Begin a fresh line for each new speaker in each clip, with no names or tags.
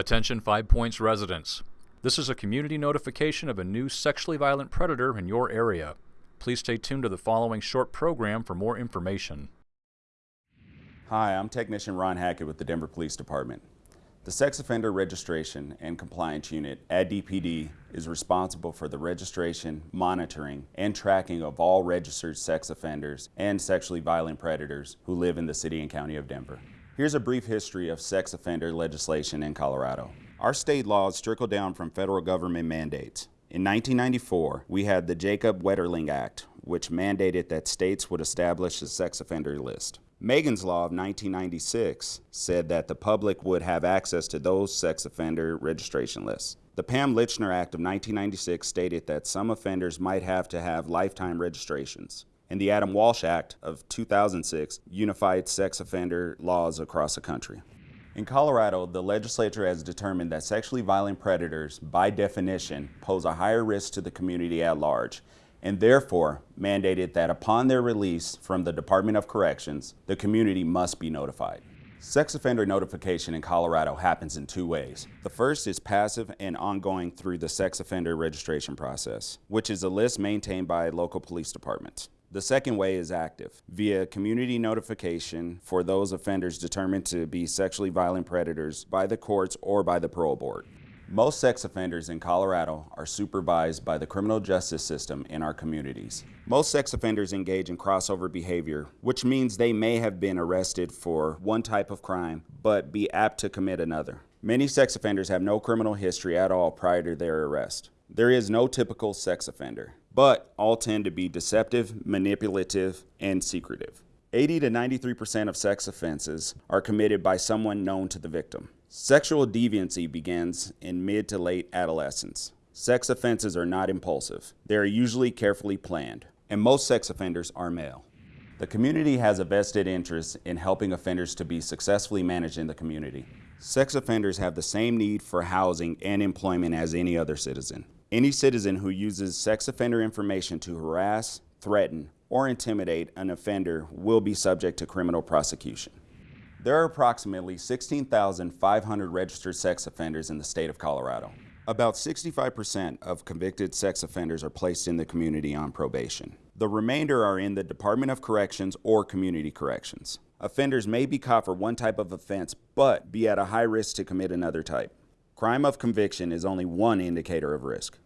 Attention Five Points residents. This is a community notification of a new sexually violent predator in your area. Please stay tuned to the following short program for more information.
Hi, I'm Technician Ron Hackett with the Denver Police Department. The Sex Offender Registration and Compliance Unit at DPD is responsible for the registration, monitoring, and tracking of all registered sex offenders and sexually violent predators who live in the City and County of Denver. Here's a brief history of sex offender legislation in Colorado. Our state laws trickle down from federal government mandates. In 1994, we had the Jacob Wetterling Act, which mandated that states would establish a sex offender list. Megan's Law of 1996 said that the public would have access to those sex offender registration lists. The Pam Lychner Act of 1996 stated that some offenders might have to have lifetime registrations and the Adam Walsh Act of 2006 unified sex offender laws across the country. In Colorado, the legislature has determined that sexually violent predators, by definition, pose a higher risk to the community at large, and therefore mandated that upon their release from the Department of Corrections, the community must be notified. Sex offender notification in Colorado happens in two ways. The first is passive and ongoing through the sex offender registration process, which is a list maintained by local police departments. The second way is active, via community notification for those offenders determined to be sexually violent predators by the courts or by the parole board. Most sex offenders in Colorado are supervised by the criminal justice system in our communities. Most sex offenders engage in crossover behavior, which means they may have been arrested for one type of crime, but be apt to commit another. Many sex offenders have no criminal history at all prior to their arrest. There is no typical sex offender but all tend to be deceptive, manipulative, and secretive. 80 to 93% of sex offenses are committed by someone known to the victim. Sexual deviancy begins in mid to late adolescence. Sex offenses are not impulsive. They are usually carefully planned, and most sex offenders are male. The community has a vested interest in helping offenders to be successfully managed in the community. Sex offenders have the same need for housing and employment as any other citizen. Any citizen who uses sex offender information to harass, threaten, or intimidate an offender will be subject to criminal prosecution. There are approximately 16,500 registered sex offenders in the state of Colorado. About 65% of convicted sex offenders are placed in the community on probation. The remainder are in the Department of Corrections or Community Corrections. Offenders may be caught for one type of offense, but be at a high risk to commit another type. Crime of conviction is only one indicator of risk.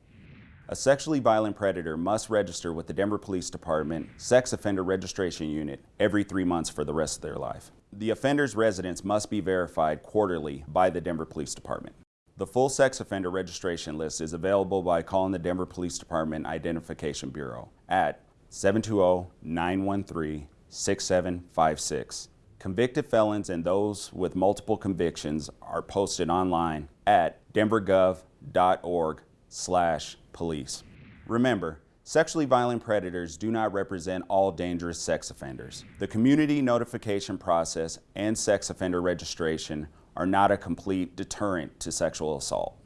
A sexually violent predator must register with the Denver Police Department Sex Offender Registration Unit every three months for the rest of their life. The offender's residence must be verified quarterly by the Denver Police Department. The full sex offender registration list is available by calling the Denver Police Department Identification Bureau at 720-913-6756 Convicted felons and those with multiple convictions are posted online at denvergov.org slash police. Remember, sexually violent predators do not represent all dangerous sex offenders. The community notification process and sex offender registration are not a complete deterrent to sexual assault.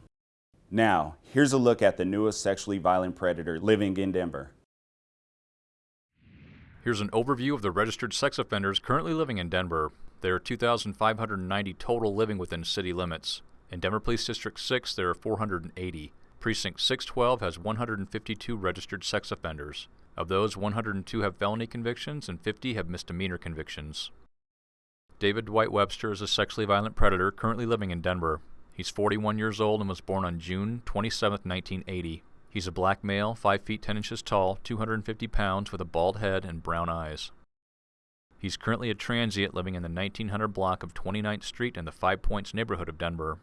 Now, here's a look at the newest sexually violent predator living in Denver.
Here's an overview of the registered sex offenders currently living in Denver. There are 2,590 total living within city limits. In Denver Police District 6, there are 480. Precinct 612 has 152 registered sex offenders. Of those, 102 have felony convictions and 50 have misdemeanor convictions. David Dwight Webster is a sexually violent predator currently living in Denver. He's 41 years old and was born on June 27, 1980. He's a black male, 5 feet 10 inches tall, 250 pounds, with a bald head and brown eyes. He's currently a transient living in the 1900 block of 29th Street in the Five Points neighborhood of Denver.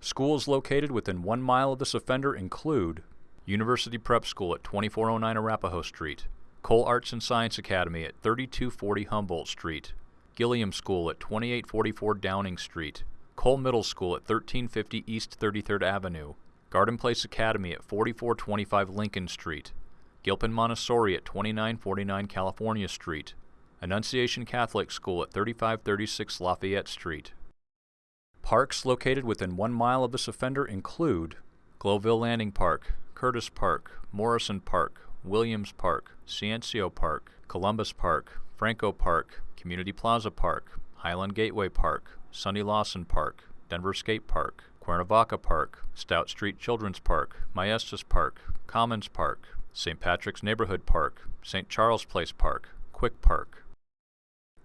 Schools located within one mile of this offender include University Prep School at 2409 Arapahoe Street, Cole Arts and Science Academy at 3240 Humboldt Street, Gilliam School at 2844 Downing Street, Cole Middle School at 1350 East 33rd Avenue, Garden Place Academy at 4425 Lincoln Street, Gilpin Montessori at 2949 California Street, Annunciation Catholic School at 3536 Lafayette Street. Parks located within one mile of this offender include Globeville Landing Park, Curtis Park, Morrison Park, Williams Park, Ciencio Park, Columbus Park, Franco Park, Community Plaza Park, Highland Gateway Park, Sonny Lawson Park, Denver Skate Park, Cuernavaca Park, Stout Street Children's Park, Maestas Park, Commons Park, St. Patrick's Neighborhood Park, St. Charles Place Park, Quick Park.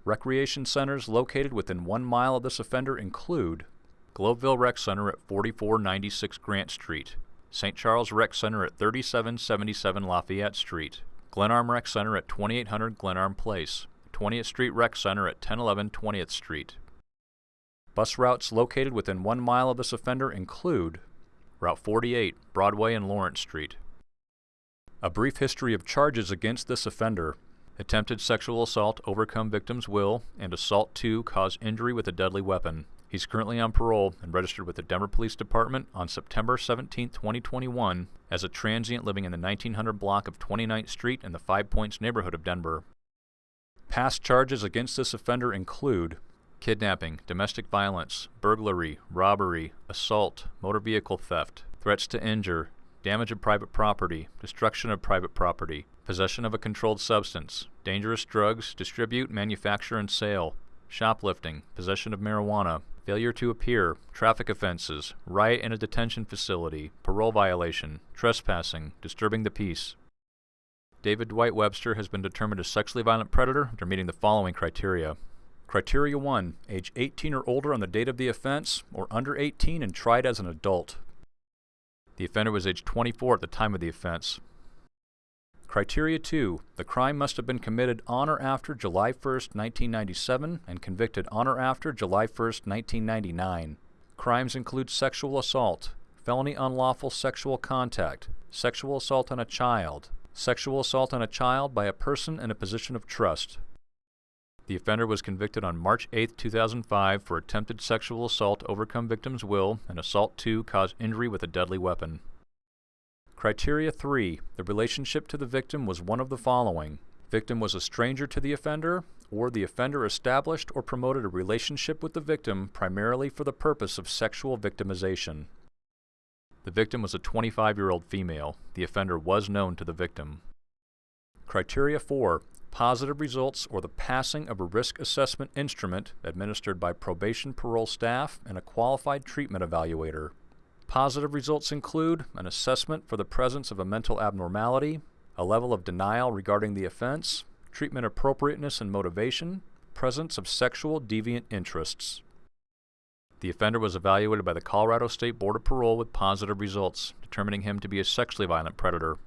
Recreation centers located within one mile of this offender include Globeville Rec Center at 4496 Grant Street, St. Charles Rec Center at 3777 Lafayette Street, Glenarm Rec Center at 2800 Glenarm Place, 20th Street Rec Center at 1011 20th Street. Bus routes located within one mile of this offender include Route 48, Broadway and Lawrence Street. A brief history of charges against this offender attempted sexual assault, overcome victim's will, and assault 2, cause injury with a deadly weapon. He's currently on parole and registered with the Denver Police Department on September 17, 2021, as a transient living in the 1900 block of 29th Street in the Five Points neighborhood of Denver. Past charges against this offender include kidnapping, domestic violence, burglary, robbery, assault, motor vehicle theft, threats to injure, damage of private property, destruction of private property, possession of a controlled substance, dangerous drugs, distribute, manufacture, and sale, shoplifting, possession of marijuana, failure to appear, traffic offenses, riot in a detention facility, parole violation, trespassing, disturbing the peace. David Dwight Webster has been determined a sexually violent predator after meeting the following criteria. Criteria 1. Age 18 or older on the date of the offense, or under 18 and tried as an adult. The offender was age 24 at the time of the offense. Criteria 2. The crime must have been committed on or after July 1, 1997 and convicted on or after July 1, 1999. Crimes include sexual assault, felony unlawful sexual contact, sexual assault on a child, sexual assault on a child by a person in a position of trust. The offender was convicted on March 8, 2005 for attempted sexual assault overcome victim's will and assault 2 cause injury with a deadly weapon. Criteria 3. The relationship to the victim was one of the following. Victim was a stranger to the offender, or the offender established or promoted a relationship with the victim primarily for the purpose of sexual victimization. The victim was a 25-year-old female. The offender was known to the victim. Criteria 4. Positive results or the passing of a risk assessment instrument administered by probation parole staff and a qualified treatment evaluator. Positive results include an assessment for the presence of a mental abnormality, a level of denial regarding the offense, treatment appropriateness and motivation, presence of sexual deviant interests. The offender was evaluated by the Colorado State Board of Parole with positive results, determining him to be a sexually violent predator.